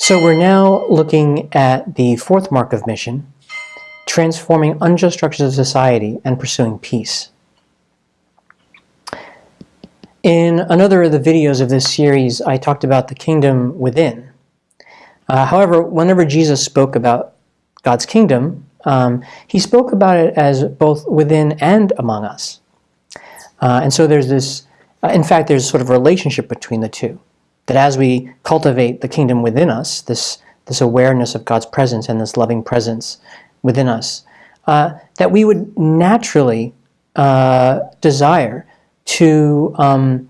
So we're now looking at the fourth mark of mission, transforming unjust structures of society and pursuing peace. In another of the videos of this series, I talked about the kingdom within. Uh, however, whenever Jesus spoke about God's kingdom, um, he spoke about it as both within and among us. Uh, and so there's this, uh, in fact, there's sort of relationship between the two. That as we cultivate the kingdom within us, this, this awareness of God's presence and this loving presence within us, uh, that we would naturally uh, desire to, um,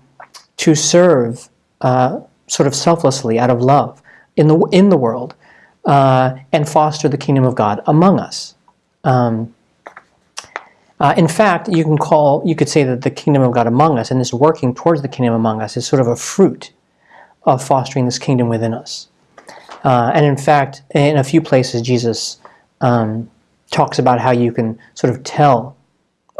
to serve uh, sort of selflessly out of love in the, in the world uh, and foster the kingdom of God among us. Um, uh, in fact, you can call, you could say that the kingdom of God among us and this working towards the kingdom among us is sort of a fruit of fostering this kingdom within us. Uh, and in fact, in a few places, Jesus um, talks about how you can sort of tell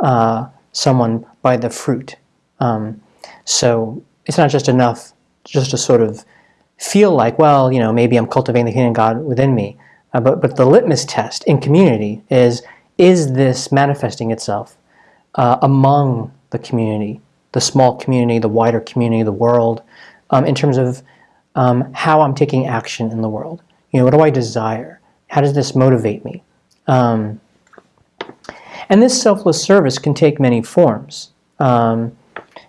uh, someone by the fruit. Um, so it's not just enough just to sort of feel like, well, you know, maybe I'm cultivating the kingdom of God within me. Uh, but, but the litmus test in community is, is this manifesting itself uh, among the community, the small community, the wider community, the world, um, in terms of um, how I'm taking action in the world. You know, what do I desire? How does this motivate me? Um, and this selfless service can take many forms. Um,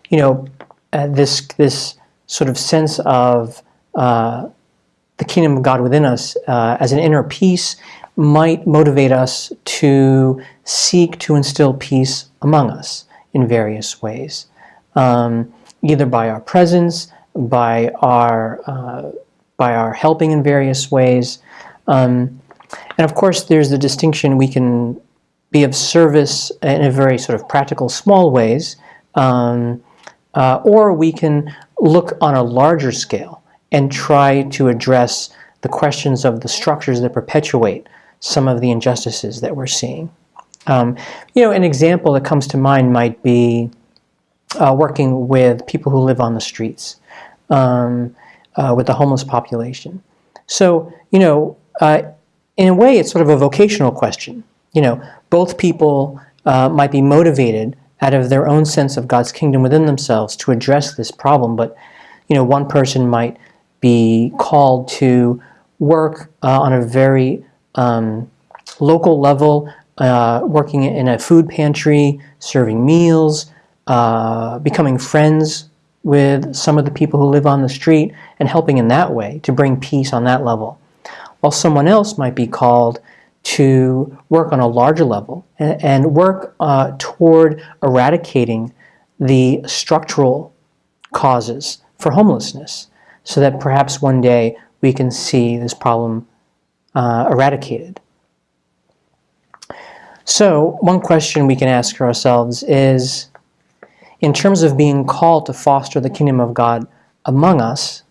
you know, uh, this this sort of sense of uh, the kingdom of God within us uh, as an inner peace might motivate us to seek to instill peace among us in various ways, um, either by our presence, by our uh, by our helping in various ways, um, and of course there's the distinction we can be of service in a very sort of practical, small ways, um, uh, or we can look on a larger scale and try to address the questions of the structures that perpetuate some of the injustices that we're seeing. Um, you know, an example that comes to mind might be uh, working with people who live on the streets um, uh, with the homeless population. So, you know, uh, in a way, it's sort of a vocational question. You know, both people uh, might be motivated out of their own sense of God's kingdom within themselves to address this problem, but, you know, one person might be called to work uh, on a very um, local level, uh, working in a food pantry, serving meals, uh, becoming friends with some of the people who live on the street and helping in that way to bring peace on that level. While someone else might be called to work on a larger level and, and work uh, toward eradicating the structural causes for homelessness so that perhaps one day we can see this problem uh, eradicated. So one question we can ask ourselves is, in terms of being called to foster the kingdom of God among us,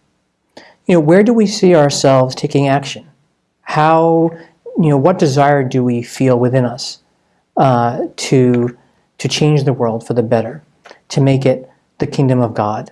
you know, where do we see ourselves taking action? How, you know, what desire do we feel within us uh, to, to change the world for the better, to make it the kingdom of God?